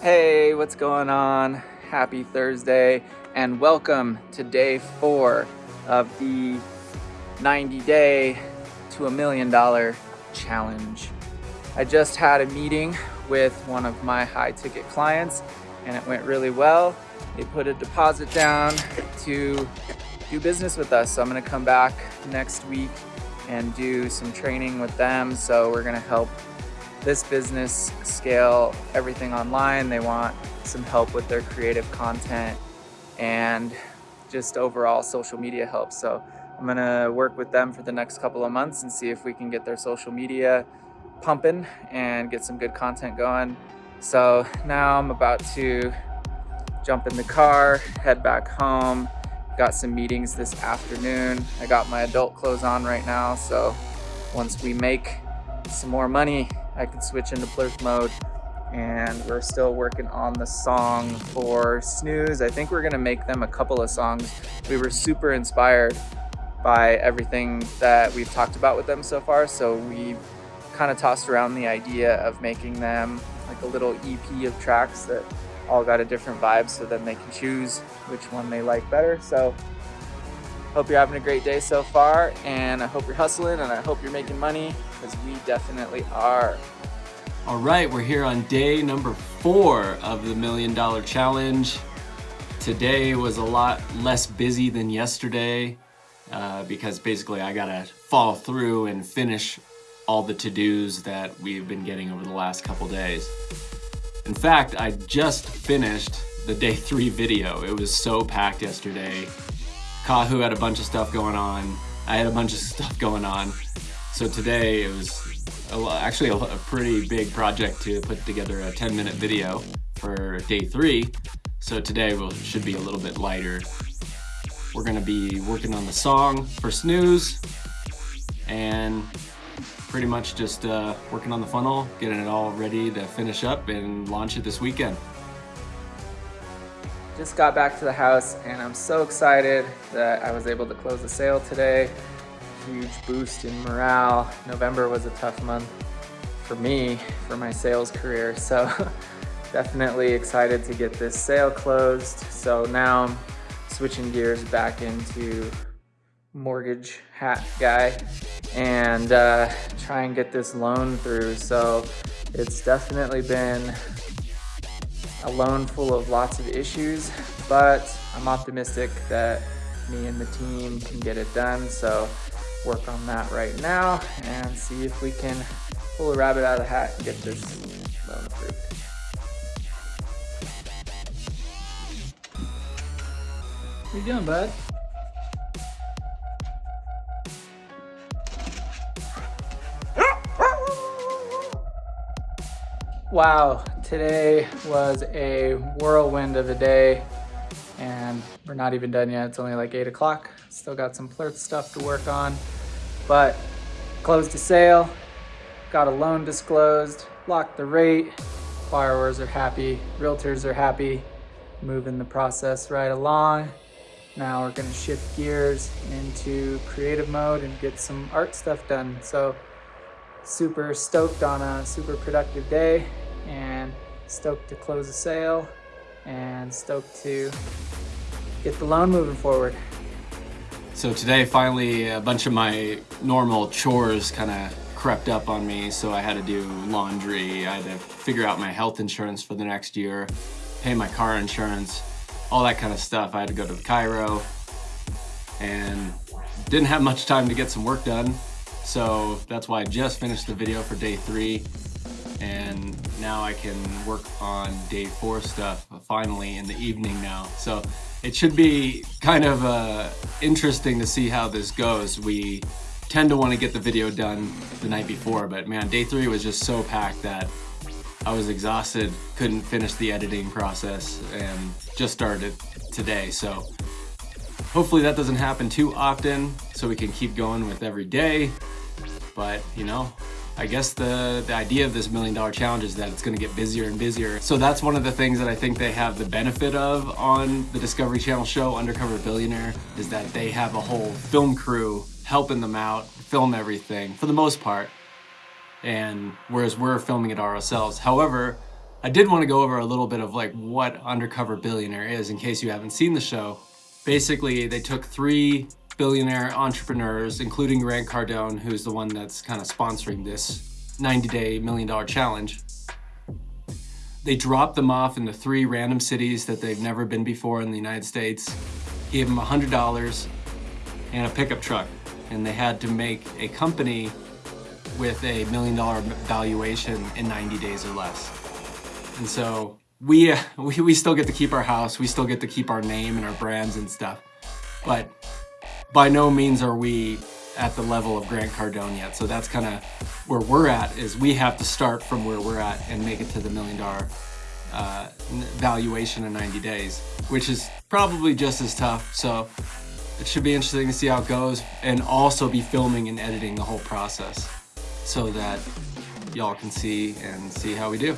Hey, what's going on? Happy Thursday and welcome to day four of the 90 day to a million dollar challenge. I just had a meeting with one of my high ticket clients and it went really well. They put a deposit down to do business with us. So I'm gonna come back next week and do some training with them. So we're gonna help this business scale everything online. They want some help with their creative content and just overall social media help. So I'm gonna work with them for the next couple of months and see if we can get their social media pumping and get some good content going. So now I'm about to jump in the car, head back home. Got some meetings this afternoon. I got my adult clothes on right now. So once we make some more money, I can switch into plurth mode and we're still working on the song for Snooze. I think we're gonna make them a couple of songs. We were super inspired by everything that we've talked about with them so far. So we kind of tossed around the idea of making them like a little EP of tracks that all got a different vibe so then they can choose which one they like better. So hope you're having a great day so far and I hope you're hustling and I hope you're making money because we definitely are. All right, we're here on day number four of the Million Dollar Challenge. Today was a lot less busy than yesterday uh, because basically I gotta follow through and finish all the to-dos that we've been getting over the last couple days. In fact, I just finished the day three video. It was so packed yesterday. Kahu had a bunch of stuff going on. I had a bunch of stuff going on. So today it was a, actually a, a pretty big project to put together a 10 minute video for day three. So today will should be a little bit lighter. We're gonna be working on the song for Snooze and pretty much just uh, working on the funnel, getting it all ready to finish up and launch it this weekend. Just got back to the house and I'm so excited that I was able to close the sale today huge boost in morale. November was a tough month for me, for my sales career. So definitely excited to get this sale closed. So now I'm switching gears back into mortgage hat guy and uh, try and get this loan through. So it's definitely been a loan full of lots of issues, but I'm optimistic that me and the team can get it done. So work on that right now and see if we can pull a rabbit out of the hat and get this loan approved. What you doing, bud? Wow, today was a whirlwind of a day and we're not even done yet. It's only like eight o'clock. Still got some plurth stuff to work on, but closed a sale, got a loan disclosed, locked the rate, borrowers are happy, realtors are happy, moving the process right along. Now we're gonna shift gears into creative mode and get some art stuff done. So super stoked on a super productive day and stoked to close the sale and stoked to get the loan moving forward. So today finally a bunch of my normal chores kind of crept up on me so I had to do laundry, I had to figure out my health insurance for the next year, pay my car insurance, all that kind of stuff. I had to go to the chiro and didn't have much time to get some work done. So that's why I just finished the video for day three and now I can work on day four stuff finally in the evening now. So it should be kind of uh, interesting to see how this goes. We tend to want to get the video done the night before, but man, day three was just so packed that I was exhausted, couldn't finish the editing process, and just started today. So hopefully that doesn't happen too often so we can keep going with every day. But, you know, I guess the, the idea of this million dollar challenge is that it's gonna get busier and busier. So that's one of the things that I think they have the benefit of on the Discovery Channel show, Undercover Billionaire, is that they have a whole film crew helping them out, film everything for the most part. And whereas we're filming it ourselves. However, I did want to go over a little bit of like what Undercover Billionaire is in case you haven't seen the show. Basically, they took three billionaire entrepreneurs, including Grant Cardone, who's the one that's kind of sponsoring this 90 day million dollar challenge. They dropped them off in the three random cities that they've never been before in the United States, gave them $100 and a pickup truck. And they had to make a company with a million dollar valuation in 90 days or less. And so we, we, we still get to keep our house, we still get to keep our name and our brands and stuff. But by no means are we at the level of Grant Cardone yet. So that's kind of where we're at is we have to start from where we're at and make it to the million dollar uh, valuation in 90 days, which is probably just as tough. So it should be interesting to see how it goes and also be filming and editing the whole process so that y'all can see and see how we do.